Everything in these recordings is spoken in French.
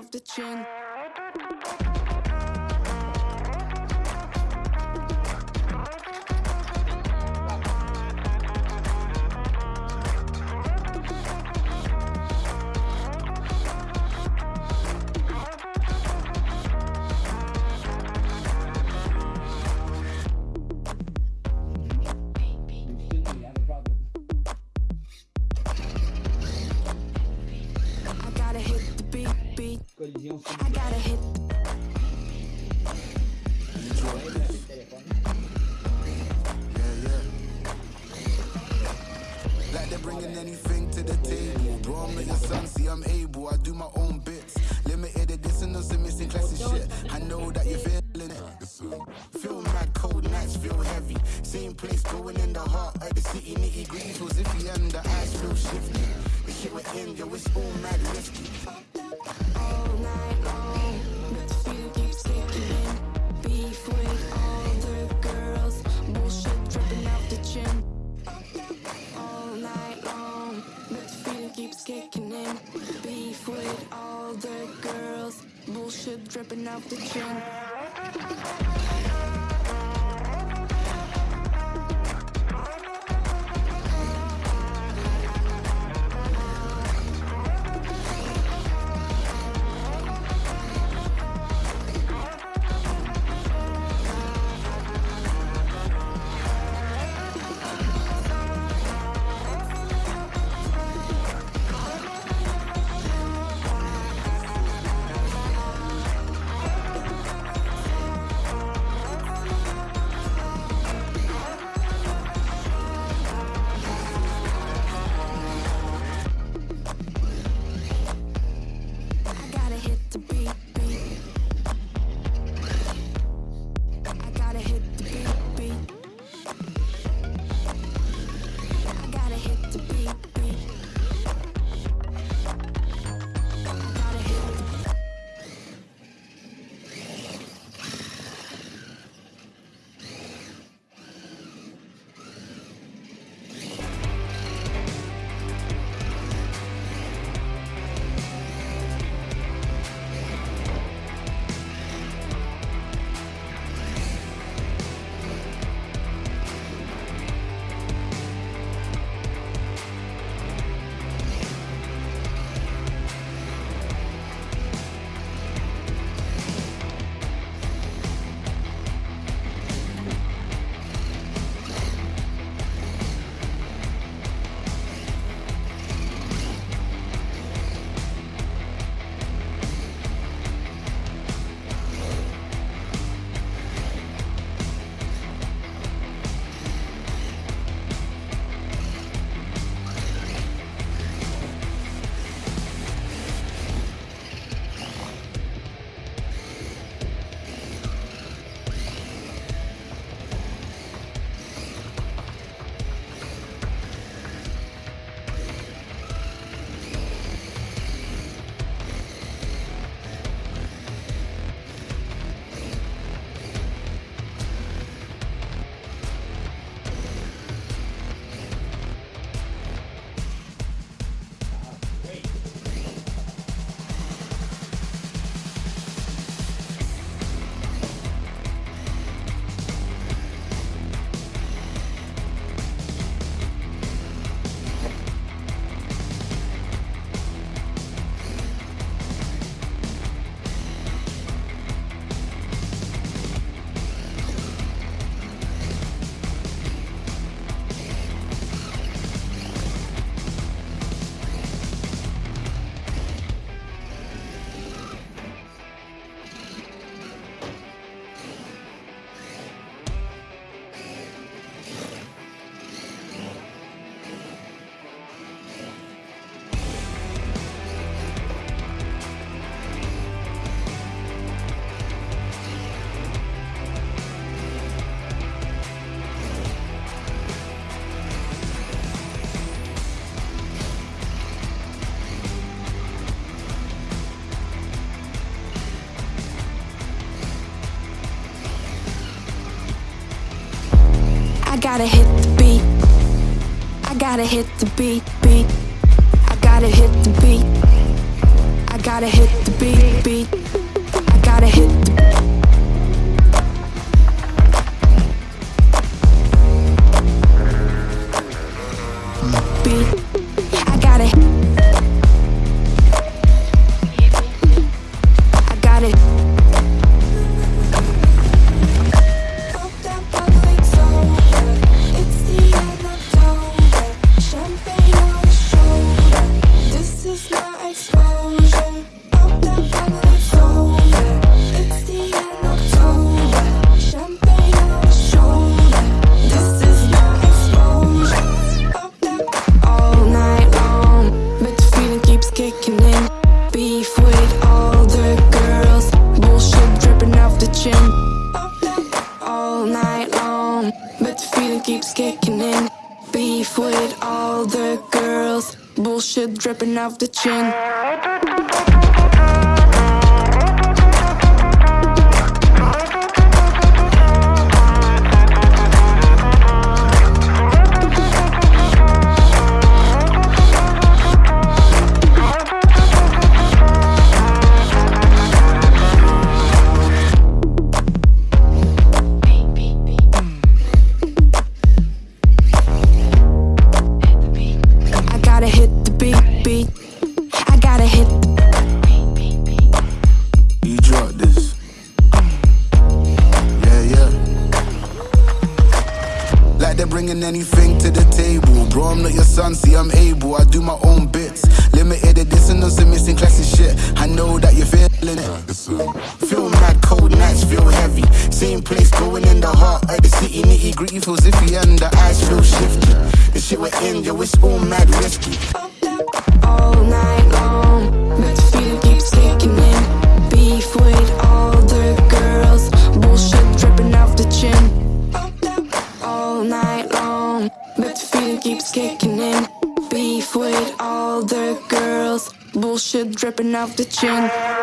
off the chin. keeps kicking in. Beef with all the girls. Bullshit dripping off the chin. gotta hit the beat. I gotta hit the beat, beat. I gotta hit the beat. I gotta hit the beat, beat. I gotta hit the ripping off the chin. hit beat, beat. I gotta hit the You drop this. Yeah, yeah. Like they're bringing anything to the table. Bro, I'm not your son, see, I'm able. I do my own bits. Limited edition on some missing classic shit. I know that you're feeling it. Feel mad, cold nights feel heavy. Same place, going in the heart of the city. Nitty gritty feels iffy, and the eyes feel shifty. The shit we're in, yo, it's all mad risky. Keeps kicking in. Beef with all the girls, bullshit dripping off the chin.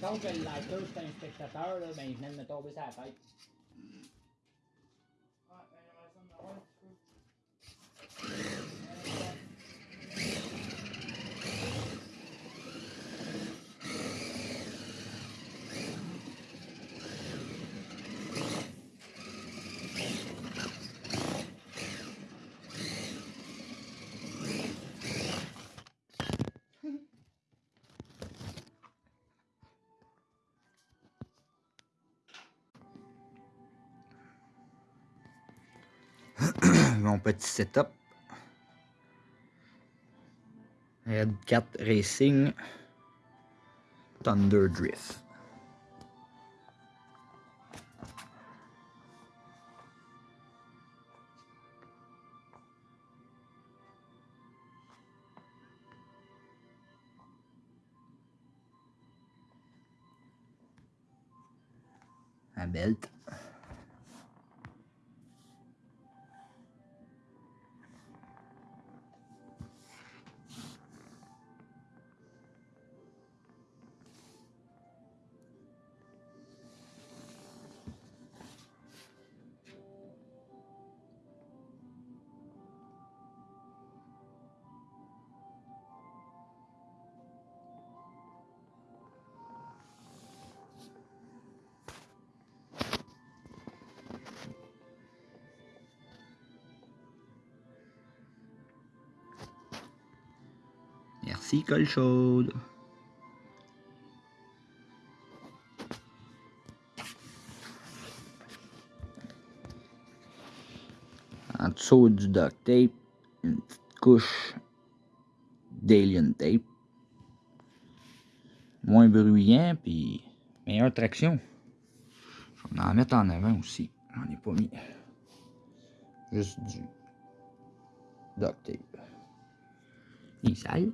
Chose que le lighter, c'est un spectateur, là, ben, il venait de me tomber sur la tête. Petit setup. Red Cat Racing Thunder Drift. Un belt. Colle chaude. En dessous du duct tape, une petite couche d'alien tape. Moins bruyant, puis meilleure traction. Je vais en mettre en avant aussi. J'en ai pas mis. Juste du duct tape. Il sale.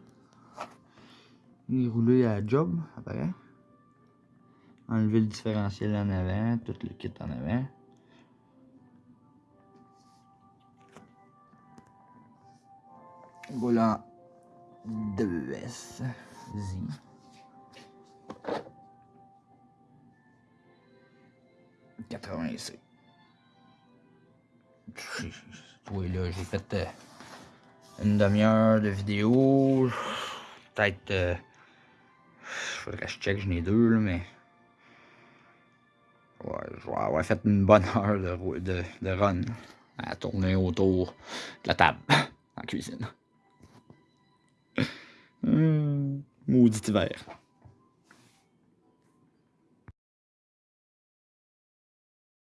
Roulé à la job, après. Enlever le différentiel en avant, tout le kit en avant. Volant 2S. Z. Oui, là, j'ai fait euh, une demi-heure de vidéo. Peut-être. Euh, faudrait que je check, j'en ai deux, là, mais. Ouais, je vais avoir fait une bonne heure de, de, de run à tourner autour de la table en cuisine. Hum, maudit hiver.